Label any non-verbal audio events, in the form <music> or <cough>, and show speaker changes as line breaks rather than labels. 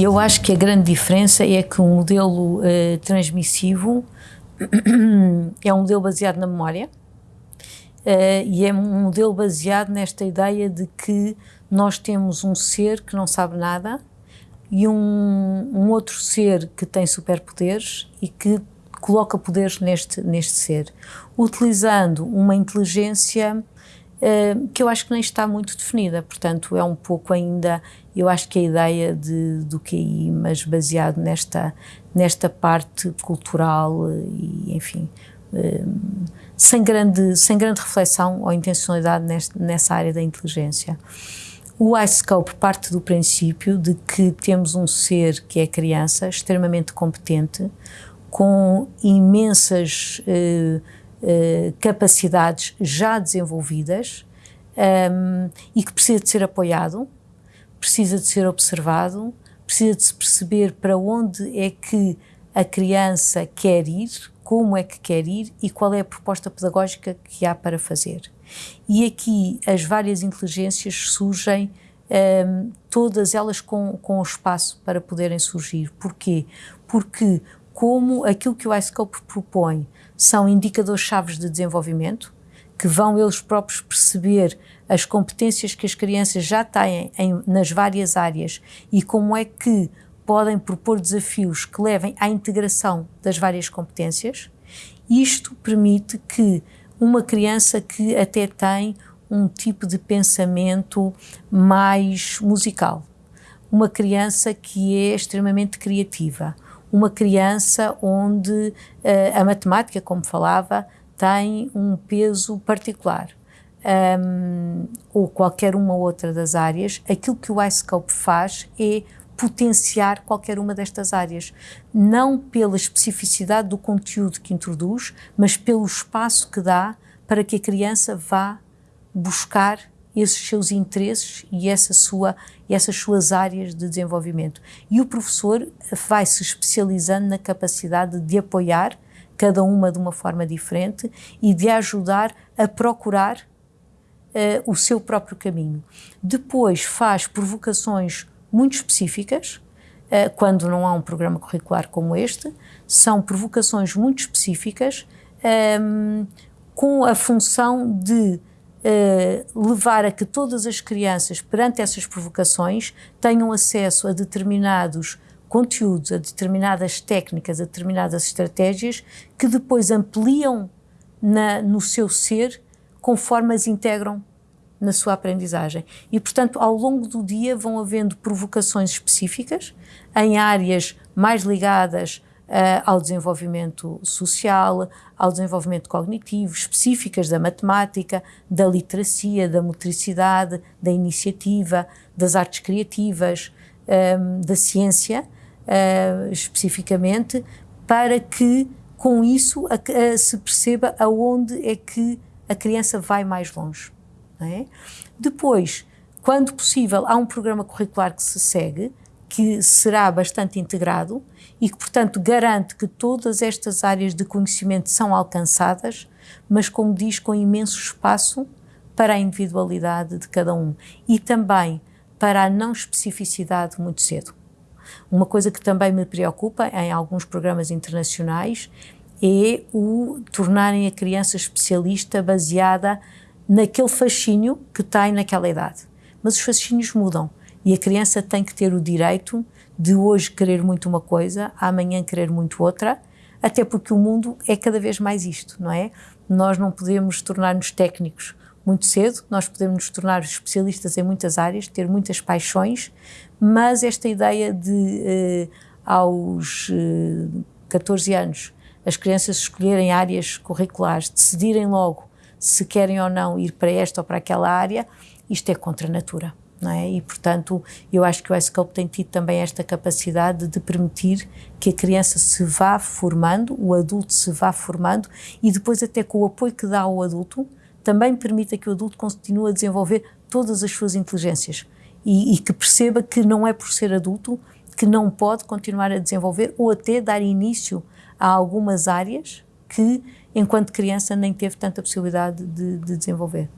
Eu acho que a grande diferença é que o um modelo uh, transmissivo <clears throat> é um modelo baseado na memória uh, e é um modelo baseado nesta ideia de que nós temos um ser que não sabe nada e um, um outro ser que tem superpoderes e que coloca poderes neste, neste ser, utilizando uma inteligência que eu acho que nem está muito definida, portanto é um pouco ainda, eu acho que a ideia de, do QI, mas baseado nesta, nesta parte cultural e enfim, uh, sem, grande, sem grande reflexão ou intencionalidade neste, nessa área da inteligência. O iScope parte do princípio de que temos um ser que é criança, extremamente competente, com imensas uh, uh, capacidades já desenvolvidas um, ehm, e que precisa de ser apoiado, precisa de ser observado, precisa de se perceber para onde é que a criança quer ir, como é que quer ir e qual é a proposta pedagógica que há para fazer. E aqui as várias inteligências surgem, um, ehm, todas elas com, com espaço para poderem surgir. Porquê? Porque como aquilo que o iScope propõe são indicadores-chave de desenvolvimento, que vão eles próprios perceber as competências que as crianças já têm em, nas várias áreas e como é que podem propor desafios que levem à integração das várias competências. Isto permite que uma criança que até tem um tipo de pensamento mais musical, uma criança que é extremamente criativa, uma criança onde uh, a matemática, como falava, tem um peso particular. Um, ou qualquer uma outra das áreas, aquilo que o iScope faz é potenciar qualquer uma destas áreas, não pela especificidade do conteúdo que introduz, mas pelo espaço que dá para que a criança vá buscar esses seus interesses e essa sua, essas suas áreas de desenvolvimento. E o professor vai se especializando na capacidade de apoiar cada uma de uma forma diferente e de ajudar a procurar uh, o seu próprio caminho. Depois faz provocações muito específicas, uh, quando não há um programa curricular como este, são provocações muito específicas um, ehm, com a função de uh, levar a que todas as crianças, perante essas provocações, tenham acesso a determinados conteúdos, a determinadas técnicas, a determinadas estratégias que depois ampliam na, no seu ser conforme as integram na sua aprendizagem. E, portanto, ao longo do dia vão havendo provocações específicas em áreas mais ligadas ao desenvolvimento social, ao desenvolvimento cognitivo, específicas da matemática, da literacia, da motricidade, da iniciativa, das artes criativas, ehm, da ciência, uh, especificamente, para que com isso a, se perceba aonde é que a criança vai mais longe. É? Depois, quando possível, há um programa curricular que se segue, que será bastante integrado e que, portanto, garante que todas estas áreas de conhecimento são alcançadas, mas, como diz, com imenso espaço para a individualidade de cada um e também para a não especificidade muito cedo. Uma coisa que também me preocupa em alguns programas internacionais é o tornarem a criança especialista baseada naquele fascínio que tem naquela idade. Mas os fascínios mudam e a criança tem que ter o direito de hoje querer muito uma coisa, amanhã querer muito outra, até porque o mundo é cada vez mais isto, não é? Nós não podemos tornar-nos técnicos muito cedo, nós podemos nos tornar especialistas em muitas áreas, ter muitas paixões, mas esta ideia de eh, aos eh, 14 anos as crianças escolherem áreas curriculares, decidirem logo se querem ou não ir para esta ou para aquela área, isto é contra a natura não é? E, portanto, eu acho que o iScope tem tido também esta capacidade de permitir que a criança se vá formando, o adulto se vá formando e depois até com o apoio que dá ao adulto, também permita que o adulto continue a desenvolver todas as suas inteligências e, e que perceba que não é por ser adulto que não pode continuar a desenvolver ou até dar início a algumas áreas que, enquanto criança, nem teve tanta possibilidade de, de desenvolver.